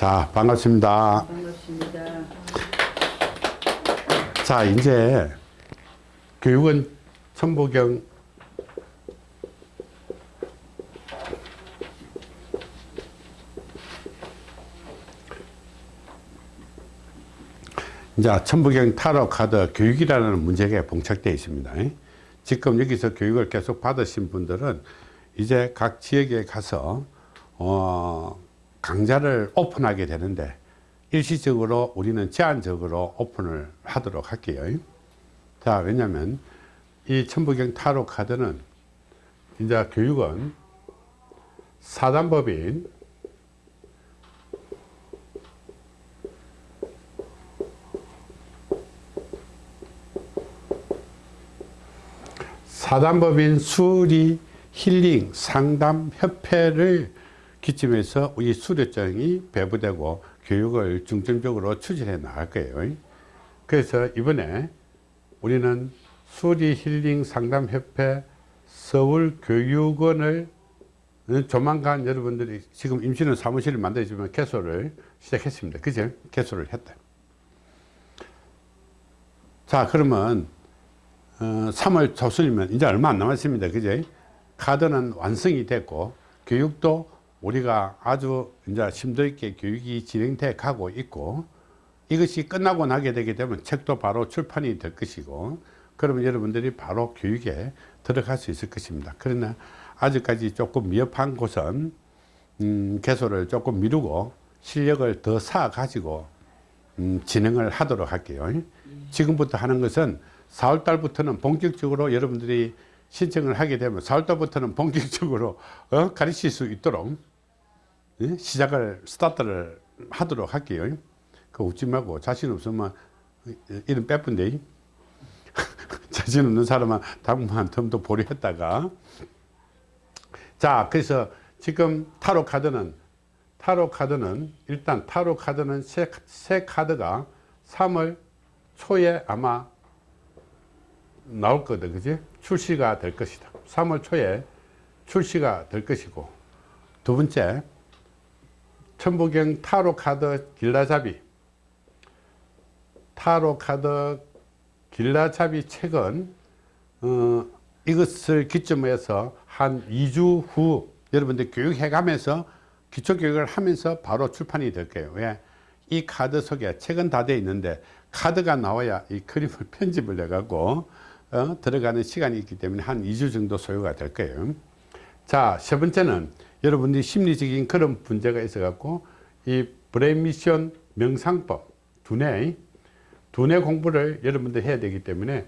자, 반갑습니다. 반갑습니다. 자, 이제 교육은 천보경 이제 천부경 타로 카드 교육이라는 문제가 봉착되어 있습니다. 지금 여기서 교육을 계속 받으신 분들은 이제 각 지역에 가서 어, 강좌를 오픈하게 되는데 일시적으로 우리는 제한적으로 오픈을 하도록 할게요. 자, 왜냐면 이 천부경 타로 카드는 이제 교육은 사단법인 사단법인 수리 힐링 상담 협회를 기점해서 이 수료증이 배부되고 교육을 중점적으로 추진해 나갈 거예요. 그래서 이번에 우리는 수리 힐링 상담 협회 서울교육원을 조만간 여러분들이 지금 임시는 사무실을 만들지만 개소를 시작했습니다. 그죠? 개소를 했다. 자, 그러면 어, 3월 초순이면 이제 얼마 안 남았습니다. 그죠? 카드는 완성이 됐고 교육도 우리가 아주 이제 심도 있게 교육이 진행돼 가고 있고 이것이 끝나고 나게 되게 되면 책도 바로 출판이 될 것이고 그러면 여러분들이 바로 교육에 들어갈 수 있을 것입니다. 그러나 아직까지 조금 미흡한 곳은 음, 개소를 조금 미루고 실력을 더 쌓아 가지고 음, 진행을 하도록 할게요. 지금부터 하는 것은 4월 달부터는 본격적으로 여러분들이 신청을 하게 되면 4월 달부터는 본격적으로 어? 가르칠 수 있도록 예? 시작을 스타트를 하도록 할게요. 그 웃지 말고 자신 없으면 이름 빼뿐데. 자신 없는 사람은 당분간 덤도 보류했다가. 자 그래서 지금 타로 카드는 타로 카드는 일단 타로 카드는 새, 새 카드가 3월 초에 아마 나올 거다 그지? 출시가 될 것이다. 3월 초에 출시가 될 것이고. 두 번째 천부경 타로 카드 길라잡이. 타로 카드 길라잡이 책은 어, 이것을 기점으로 해서 한 2주 후 여러분들 교육해 가면서 기초교육을 하면서 바로 출판이 될 거예요. 왜? 이 카드 속에 책은 다 되어 있는데 카드가 나와야 이 그림을 편집을 해 갖고 어, 들어가는 시간이 있기 때문에 한 2주 정도 소요가 될 거예요. 자 세 번째는 여러분들이 심리적인 그런 문제가 있어 갖고 이 brain mission 명상법 두뇌 두뇌 공부를 여러분들 해야 되기 때문에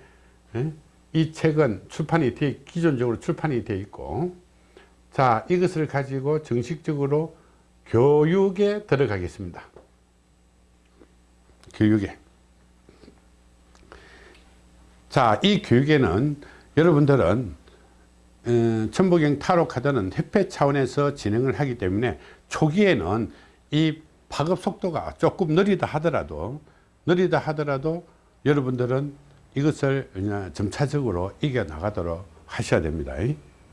예? 이 책은 출판이 돼 기존적으로 출판이 돼 있고 자 이것을 가지고 정식적으로 교육에 들어가겠습니다 교육에 자이 교육에는 여러분들은 어, 천부경 타로 카드는 협회 차원에서 진행을 하기 때문에 초기에는 이 파급 속도가 조금 느리다 하더라도 느리다 하더라도 여러분들은 이것을 점차적으로 이겨 나가도록 하셔야 됩니다.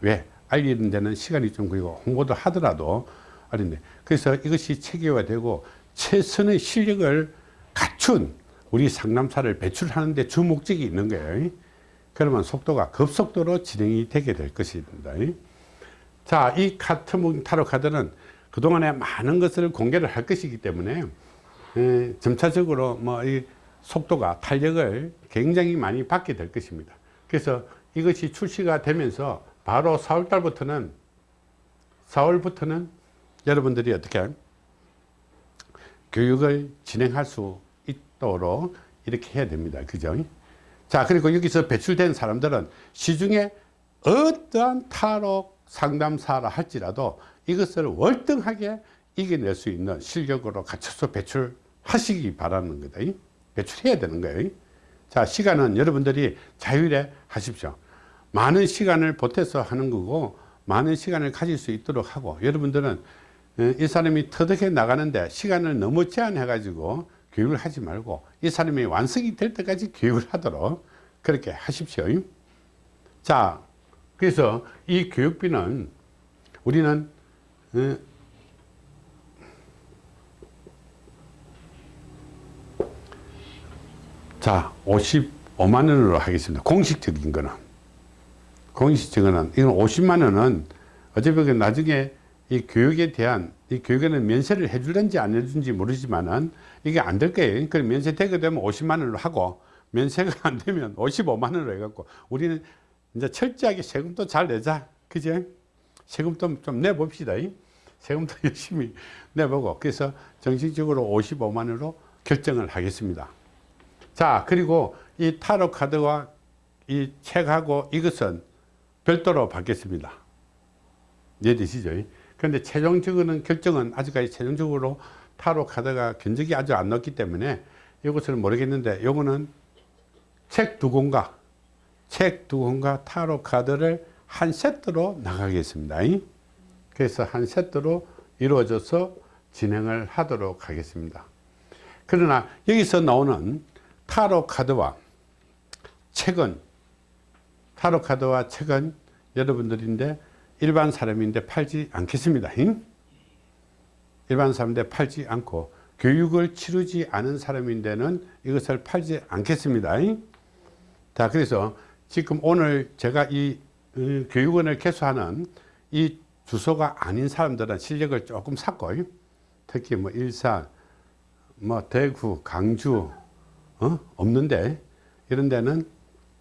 왜? 알리는 데는 시간이 좀 걸리고 홍보도 하더라도 아닌데. 그래서 이것이 체계화되고 최선의 실력을 갖춘 우리 상담사를 배출하는 데 주 목적이 있는 거예요 그러면 속도가 급속도로 진행이 되게 될 것입니다. 자, 이 카트문 타로 카드는 그동안에 많은 것을 공개를 할 것이기 때문에 에, 점차적으로 뭐 이 속도가 탄력을 굉장히 많이 받게 될 것입니다. 그래서 이것이 출시가 되면서 바로 4월 달부터는 4월부터는 여러분들이 어떻게 교육을 진행할 수 있도록 이렇게 해야 됩니다. 그죠 자 그리고 여기서 배출된 사람들은 시중에 어떠한 타로 상담사라 할지라도 이것을 월등하게 이겨낼 수 있는 실력으로 갖춰서 배출하시기 바라는 거다 배출해야 되는 거예요 자 시간은 여러분들이 자율에 하십시오. 많은 시간을 보태서 하는 거고 많은 시간을 가질 수 있도록 하고 여러분들은 이 사람이 터득해 나가는데 시간을 너무 제한해 가지고 교육을 하지 말고 이 사람이 완성이 될 때까지 교육을 하도록 그렇게 하십시오. 자 그래서 이 교육비는 우리는 어, 자 55만원으로 하겠습니다. 공식적인 거는. 공식적인 거는 이건 50만원은 어차피 그 나중에 이 교육에 대한 이 교육에는 면세를 해주든지 안 해주든지 모르지만은 이게 안 될 거예요. 그 면세 되게 되면 50만 원으로 하고 면세가 안 되면 55만 원으로 해갖고 우리는 이제 철저하게 세금도 잘 내자. 그죠 세금도 좀 내봅시다. 이. 세금도 열심히 내보고. 그래서 정식적으로 55만 원으로 결정을 하겠습니다. 자 그리고 이 타로 카드와 이 책하고 이것은 별도로 받겠습니다. 이해되시죠 그런데 최종적으로는 결정은 아직까지 최종적으로 타로 카드가 견적이 아주 안 넣었기 때문에 이것을 모르겠는데 요거는 책 두 권과 책 두 권과 타로 카드를 한 세트로 나가겠습니다 그래서 한 세트로 이루어져서 진행을 하도록 하겠습니다. 그러나 여기서 나오는 타로 카드와 책은 타로 카드와 책은 여러분들인데 일반 사람인데 팔지 않겠습니다. 일반 사람인데 팔지 않고 교육을 치르지 않은 사람인데는 이것을 팔지 않겠습니다. 자, 그래서 지금 오늘 제가 이 어, 교육원을 개소하는 이 주소가 아닌 사람들은 실력을 조금 샀고 특히 뭐 일산, 뭐 대구, 강주 어? 없는데 이런 데는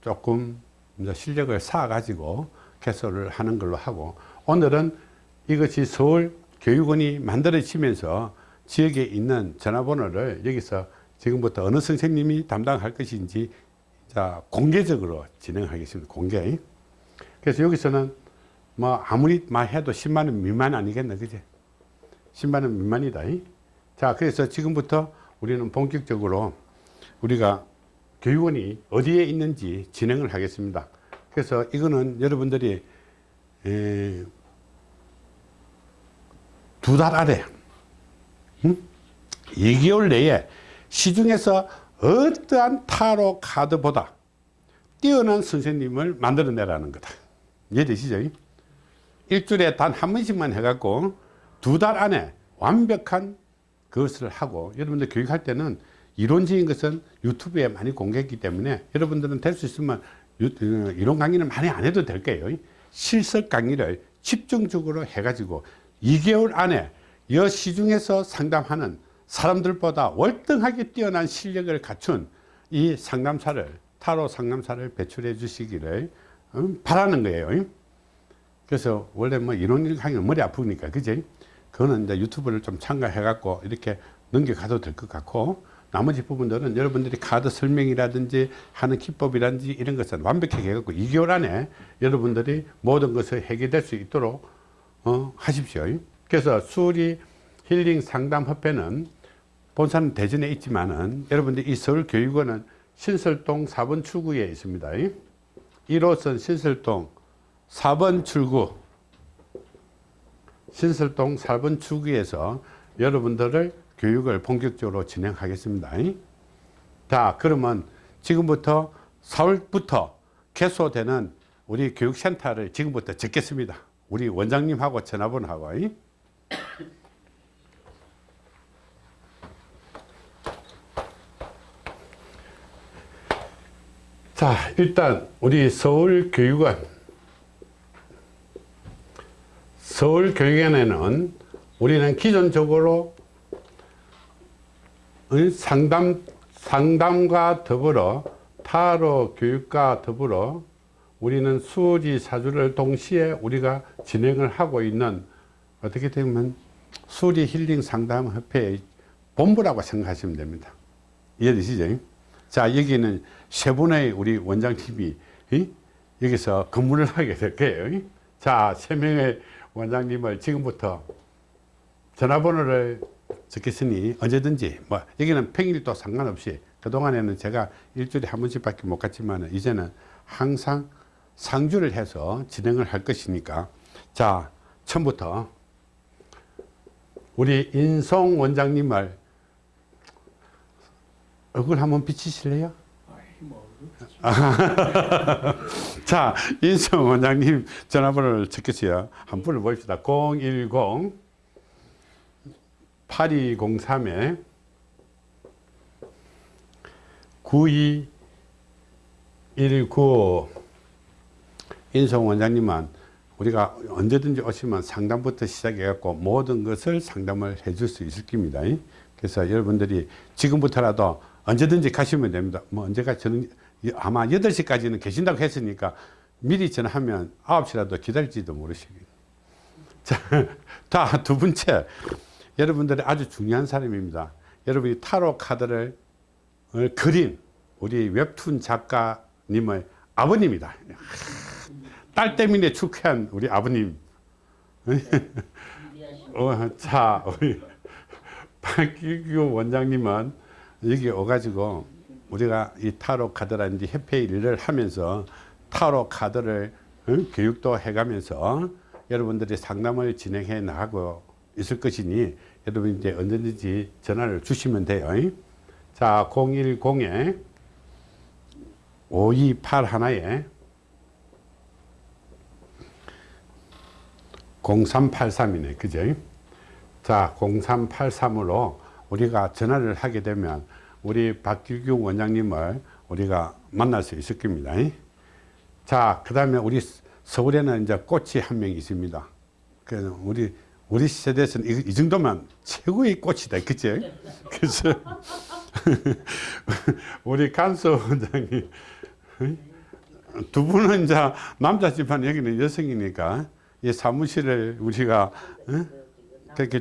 조금 실력을 쌓아 가지고 개설을 하는 걸로 하고 오늘은 이것이 서울 교육원이 만들어지면서 지역에 있는 전화번호를 여기서 지금부터 어느 선생님이 담당할 것인지 자 공개적으로 진행하겠습니다. 공개. 그래서 여기서는 뭐 아무리 말해도 10만원 미만 아니겠나 그제 10만원 미만이다. 자 그래서 지금부터 우리는 본격적으로 우리가 교육원이 어디에 있는지 진행을 하겠습니다 그래서 이거는 여러분들이 두달 아래 응? 2개월 내에 시중에서 어떠한 타로 카드보다 뛰어난 선생님을 만들어내라는 거다 이해되시죠? 일주일에 단 한 번씩만 해갖고 두 달 안에 완벽한 그것을 하고 여러분들 교육할 때는 이론적인 것은 유튜브에 많이 공개했기 때문에 여러분들은 될 수 있으면 어, 이론 강의는 많이 안 해도 될 거예요. 실습 강의를 집중적으로 해가지고 2개월 안에 여 시중에서 상담하는 사람들보다 월등하게 뛰어난 실력을 갖춘 이 상담사를 타로 상담사를 배출해 주시기를 어, 바라는 거예요. 그래서 원래 뭐 이론 강의는 머리 아프니까 그지? 그거는 이제 유튜브를 좀 참가해 갖고 이렇게 넘겨가도 될 것 같고 나머지 부분들은 여러분들이 카드 설명이라든지 하는 기법이라든지 이런 것은 완벽하게 해갖고 2개월 안에 여러분들이 모든 것을 해결될 수 있도록 어, 하십시오. 그래서 수리 힐링 상담 협회는 본사는 대전에 있지만은 여러분들 이 서울교육원은 신설동 4번 출구에 있습니다. 1호선 신설동 4번 출구. 신설동 4번 출구에서 여러분들을 교육을 본격적으로 진행하겠습니다. 자 그러면 지금부터 4월부터 개소되는 우리 교육센터를 지금부터 적겠습니다. 우리 원장님하고 전화번호하고. 자 일단 우리 서울교육원. 서울교육원에는 우리는 기존적으로 상담, 상담과 더불어 타로 교육과 더불어 우리는 수지 사주를 동시에 우리가 진행을 하고 있는 어떻게 되면 수리 힐링 상담 협회의 본부라고 생각하시면 됩니다. 이해되시죠? 자, 여기는 세 분의 우리 원장님이 여기서 근무를 하게 될 거예요. 자, 세 명의 원장님을 지금부터 전화번호를 적겠으니 언제든지 뭐 여기는 평일도 상관없이 그동안에는 제가 일주일에 한 번씩 밖에 못 갔지만 이제는 항상 상주를 해서 진행을 할 것이니까 자 처음부터 우리 인송 원장님을 얼굴 한번 비치실래요? 자, 인성 원장님 전화번호를 적겠어요. 한 분을 모읍시다. 010 8203에 9219 인성 원장님은 우리가 언제든지 오시면 상담부터 시작해 갖고 모든 것을 상담을 해줄 수 있을 겁니다. 그래서 여러분들이 지금부터라도 언제든지 가시면 됩니다. 뭐 언제가 저는 아마 8시까지는 계신다고 했으니까 미리 전화하면 9시라도 기다릴지도 모르시겠 자, 다두 번째. 여러분들이 아주 중요한 사람입니다. 여러분이 타로 카드를 어, 그린 우리 웹툰 작가님의 아버님이다. 딸 때문에 축하한 우리 아버님. 어, 자, 우리 박기규 원장님은 여기 오가지고 우리가 이 타로 카드라든지 협회 일을 하면서 타로 카드를 어, 교육도 해가면서 여러분들이 상담을 진행해 나가고 있을 것이니 여러분 이제 언제든지 전화를 주시면 돼요. 자, 010에 528 하나에 0383이네. 그죠? 자, 0383으로 우리가 전화를 하게 되면 우리 박규규 원장님을 우리가 만날 수 있을 겁니다. 자, 그 다음에 우리 서울에는 이제 꽃이 한 명 있습니다. 그 우리 우리 세대에서는 이, 이 정도면 최고의 꽃이다. 그치? 그래서 우리 간수 원장님 두 분은 이제 남자지만 여기는 여성이니까 이 사무실을 우리가 어? 그렇게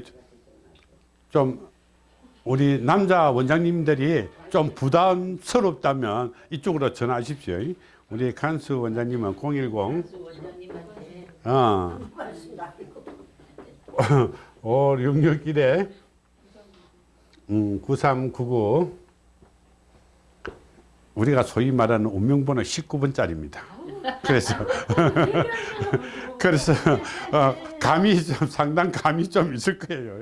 좀 우리 남자 원장님들이 좀 부담스럽다면 이쪽으로 전화하십시오. 우리 간수 원장님은 010 어. 5661에 음, 9399 우리가 소위 말하는 운명번호 19번짜리입니다. 그래서 그래서 어, 감이 좀 상당 감이 좀 있을 거예요.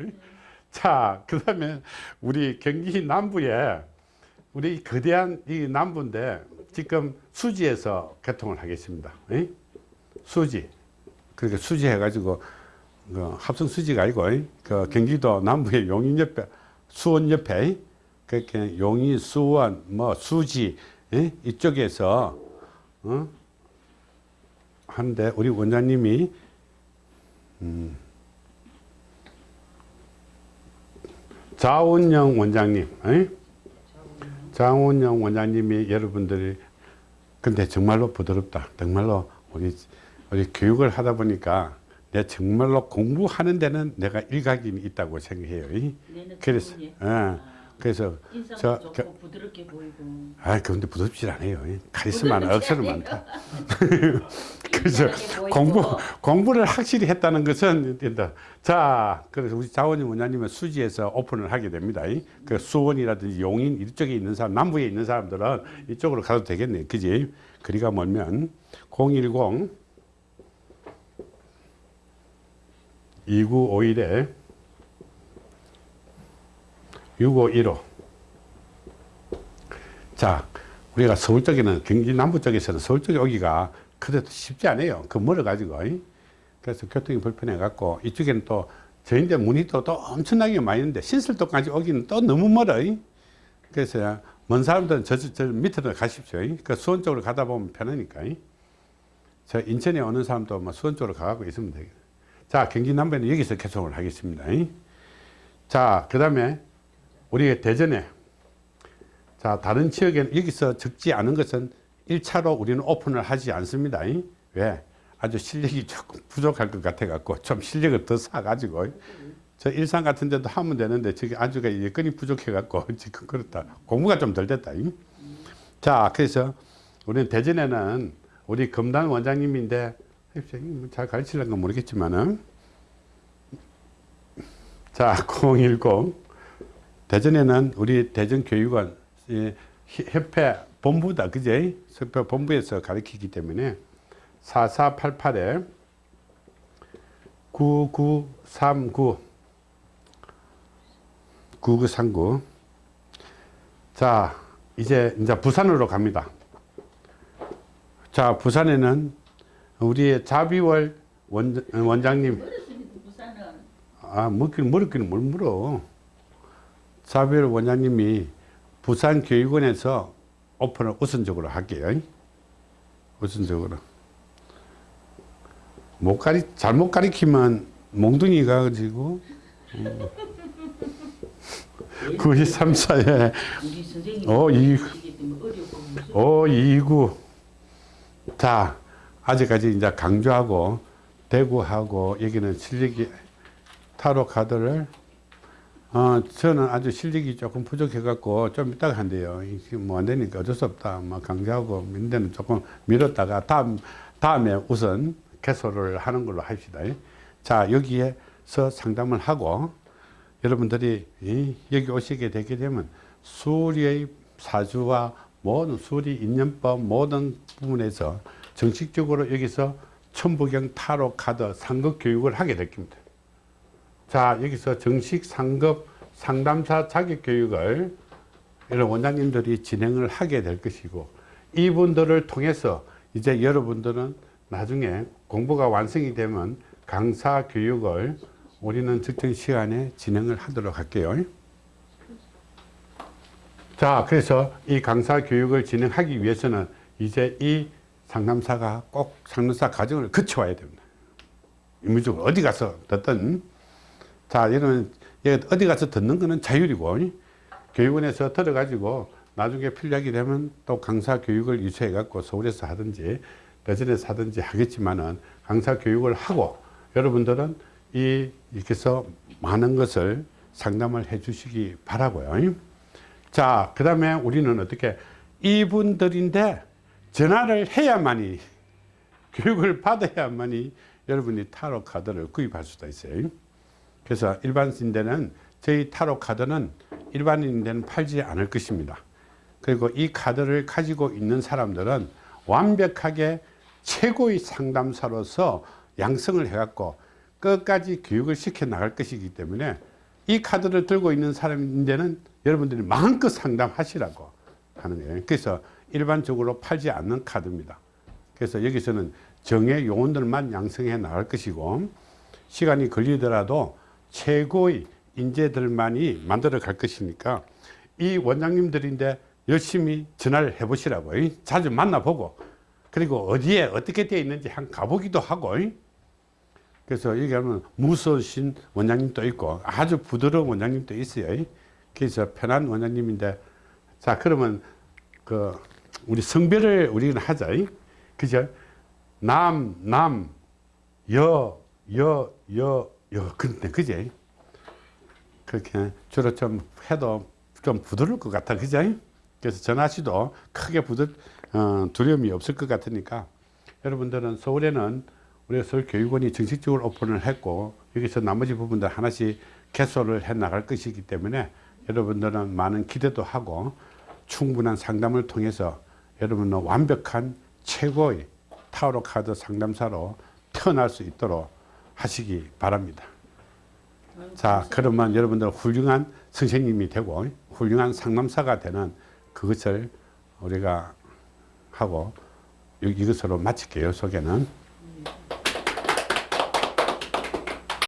자, 그다음에 우리 경기 남부에 우리 거대한 이 남부인데 지금 수지에서 개통을 하겠습니다. 에? 수지. 그렇게 수지 해가지고 그 합성 수지가 아니고 그 경기도 남부의 용인 옆에 수원 옆에 그렇게 용인 수원 뭐 수지 에? 이쪽에서 어? 한데 우리 원장님이 음, 자원영 원장님 에? 장원영 원장님이 여러분들이 근데 정말로 부드럽다 정말로 우리 우리 교육을 하다 보니까 내 정말로 공부하는 데는 내가 일각이 있다고 생각해요. 그래서, 예. 그래서 인상도 좋고 겨, 부드럽게 보이고. 아, 그런데 부드럽지 않아요. 카리스마는 억수로 많다. 그래서 공부 공부를 확실히 했다는 것은 된다. 자, 그래서 우리 자원님 원장님은 수지에서 오픈을 하게 됩니다. 그 수원이라든지 용인 이쪽에 있는 사람, 남부에 있는 사람들은 이쪽으로 가도 되겠네, 그지? 거리가 멀면 010 2951에 6515 자, 우리가 서울 쪽에는 경기 남부 쪽에서는 서울 쪽에 오기가 그래도 쉽지 않아요. 그 멀어가지고. 그래서 교통이 불편해갖고 이쪽에는 또 저인데 문이 또, 또 엄청나게 있는데 신설도까지 오기는 또 너무 멀어. 그래서 먼 사람들은 저, 저 밑으로 가십시오. 그 수원 쪽으로 가다 보면 편하니까. 저 인천에 오는 사람도 뭐 수원 쪽으로 가고 있으면 되겠네. 자, 경기 남부에는 여기서 개통을 하겠습니다. 자, 그 다음에 우리 대전에 자, 다른 지역에는 여기서 적지 않은 것은 1차로 우리는 오픈을 하지 않습니다. 왜? 아주 실력이 조금 부족할 것 같아 갖고 좀 실력을 더 사가지고 저 일산 같은 데도 하면 되는데 저기 아주가 여건이 부족해 갖고 지금 그렇다. 공부가 좀 덜 됐다. 자, 그래서 우리는 대전에는 우리 검단 원장님인데 뭐 잘 가르치려는 모르겠지만은. 자 010 대전에는 우리 대전교육원 협회 본부다 그제 협회 본부에서 가르치기 때문에 4488에 9939 9939 자, 이제 이제 부산으로 갑니다. 자, 부산에는 우리의 자비월 원, 원장님 아 먹기는 물었기는 뭘 물어 자비월 원장님이 부산교육원에서 오픈을 우선적으로 할게요. 우선적으로. 못 가리, 잘못 가리키면 몽둥이 가 가지고, 93, 4에 우리 선생님 어, 이- 시기 때문에 어렵고 무슨 5, 2, 9. 자, 아직까지 이제 강조하고, 대구하고, 여기는 실력이, 타로 카드를, 어, 저는 아주 실력이 조금 부족해갖고, 좀 이따가 한대요. 뭐안 되니까 어쩔 수 없다. 뭐 강조하고, 민대는 조금 미뤘다가, 다음, 다음에 우선 개소를 하는 걸로 합시다. 자, 여기에서 상담을 하고, 여러분들이 이, 여기 오시게 되게 되면 수리의 사주와 모든 수리 인연법 모든 부분에서 정식적으로 여기서 천부경 타로 카드 상급 교육을 하게 될 겁니다. 자 여기서 정식 상급 상담사 자격 교육을 이런 원장님들이 진행을 하게 될 것이고 이분들을 통해서 이제 여러분들은 나중에 공부가 완성이 되면 강사 교육을 우리는 특정 시간에 진행을 하도록 할게요. 자, 그래서 이 강사 교육을 진행하기 위해서는 이제 이 상담사가 꼭 상담사 과정을 거쳐와야 됩니다. 의무적으로 어디 가서 듣든 자, 이런 예, 어디 가서 듣는 거는 자율이고 교육원에서 들어가지고 나중에 필요하게 되면 또 강사 교육을 유치해 갖고 서울에서 하든지 대전에서 하든지 하겠지만은 강사 교육을 하고 여러분들은 이 이렇게 해서 많은 것을 상담을 해 주시기 바라고요. 자, 그 다음에 우리는 어떻게 이분들인데 전화를 해야만이 교육을 받아야만이 여러분이 타로 카드를 구입할 수가 있어요. 그래서 일반인들은 저희 타로 카드는 일반인들은 팔지 않을 것입니다. 그리고 이 카드를 가지고 있는 사람들은 완벽하게 최고의 상담사로서 양성을 해갖고 끝까지 교육을 시켜 나갈 것이기 때문에 이 카드를 들고 있는 사람인데는 여러분들이 마음껏 상담하시라고 하는 거예요. 그래서 일반적으로 팔지 않는 카드입니다. 그래서 여기서는 정의 요원들만 양성해 나갈 것이고 시간이 걸리더라도 최고의 인재들만이 만들어 갈 것이니까 이 원장님들인데 열심히 전화를 해 보시라고. 자주 만나보고. 그리고 어디에 어떻게 되어 있는지 한 가보기도 하고. 그래서 여기 가면 무서우신 원장님도 있고 아주 부드러운 원장님도 있어요. 그래서 편한 원장님인데 자 그러면 그 우리 성별을 우리는 하자 그죠? 남, 남, 여, 여, 여, 여. 근데 그제? 그렇게 주로 좀 해도 좀 부드러울 것 같아 그죠 그래서 전화시도 크게 부드 어, 두려움이 없을 것 같으니까 여러분들은 서울에는 우리 서울교육원이 정식적으로 오픈을 했고 여기서 나머지 부분들 하나씩 개소를 해 나갈 것이기 때문에 여러분들은 많은 기대도 하고 충분한 상담을 통해서 여러분은 완벽한 최고의 타로 카드 상담사로 태어날 수 있도록 하시기 바랍니다. 자, 그러면 여러분들 훌륭한 선생님이 되고 훌륭한 상담사가 되는 그것을 우리가 하고 이것으로 마칠게요, 소개는.